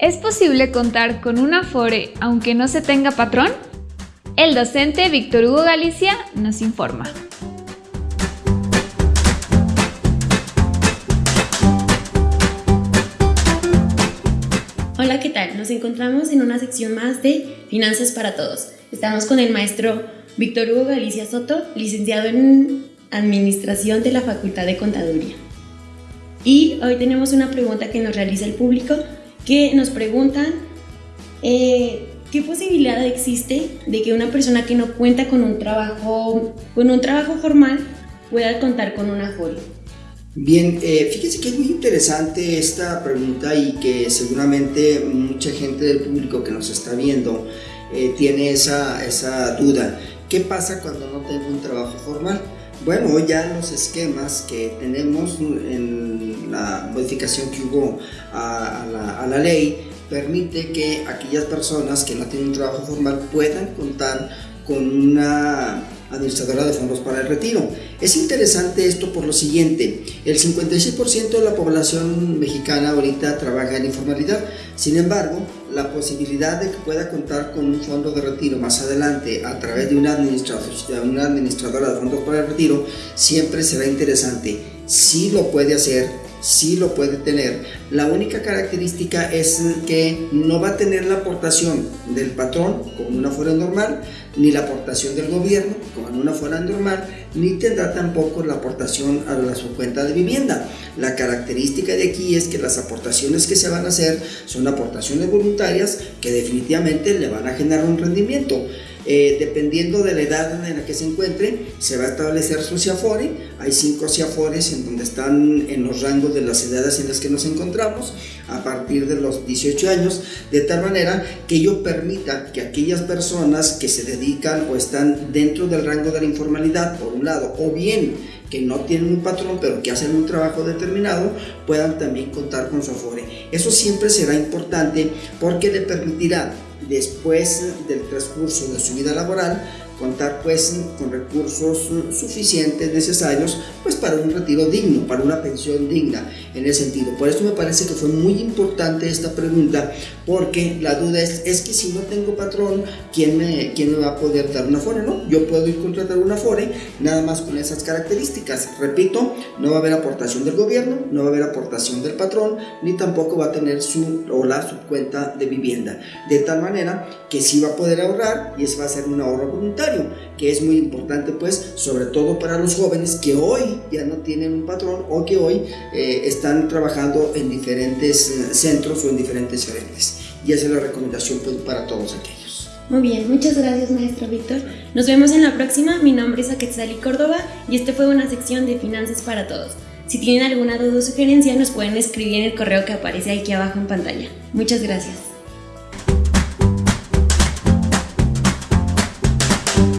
¿Es posible contar con un Afore aunque no se tenga patrón? El docente Víctor Hugo Galicia nos informa. Hola, ¿qué tal? Nos encontramos en una sección más de Finanzas para Todos. Estamos con el maestro Víctor Hugo Galicia Soto, licenciado en Administración de la Facultad de Contaduría. Y hoy tenemos una pregunta que nos realiza el público que nos preguntan eh, qué posibilidad existe de que una persona que no cuenta con un trabajo, con un trabajo formal pueda contar con una FORI. Bien, eh, fíjese que es muy interesante esta pregunta y que seguramente mucha gente del público que nos está viendo eh, tiene esa, esa duda. ¿Qué pasa cuando no tengo un trabajo formal? Bueno, ya los esquemas que tenemos en la modificación que hubo a, la, ley permite que aquellas personas que no tienen un trabajo formal puedan contar con una administradora de fondos para el retiro. Es interesante esto por lo siguiente, el 56% de la población mexicana ahorita trabaja en informalidad, sin embargo, la posibilidad de que pueda contar con un fondo de retiro más adelante a través de una, una administradora de fondos para el retiro siempre será interesante. Si lo puede hacer, sí lo puede tener. La única característica es que no va a tener la aportación del patrón como una fuera normal, ni la aportación del gobierno como una fuera normal, ni tendrá tampoco la aportación a la, su cuenta de vivienda. La característica de aquí es que las aportaciones que se van a hacer son aportaciones voluntarias que definitivamente le van a generar un rendimiento. Eh, dependiendo de la edad en la que se encuentre, se va a establecer su CIAFORE. Hay cinco CIAFORES en donde están en los rangos de las edades en las que nos encontramos, a partir de los 18 años, de tal manera que ello permita que aquellas personas que se dedican o están dentro del rango de la informalidad, por un lado, o bien que no tienen un patrón pero que hacen un trabajo determinado puedan también contar con su Afore. Eso siempre será importante porque le permitirá después del transcurso de su vida laboral contar pues con recursos suficientes necesarios pues para un retiro digno, para una pensión digna en ese sentido. Por eso me parece que fue muy importante esta pregunta porque la duda es, es que si no tengo patrón, ¿quién me, quién me va a poder dar una FORE? No, yo puedo ir contratar una FORE nada más con esas características. Repito, no va a haber aportación del gobierno, no va a haber aportación del patrón, ni tampoco va a tener su o la subcuenta de vivienda. De tal manera que sí va a poder ahorrar y eso va a ser un ahorro voluntario que es muy importante pues sobre todo para los jóvenes que hoy ya no tienen un patrón o que hoy eh, están trabajando en diferentes eh, centros o en diferentes frentes. Y esa es la recomendación pues, para todos aquellos. Muy bien, muchas gracias maestro Víctor. Nos vemos en la próxima. Mi nombre es Aquetzali Córdoba y este fue una sección de Finanzas para Todos. Si tienen alguna duda o sugerencia nos pueden escribir en el correo que aparece aquí abajo en pantalla. Muchas gracias.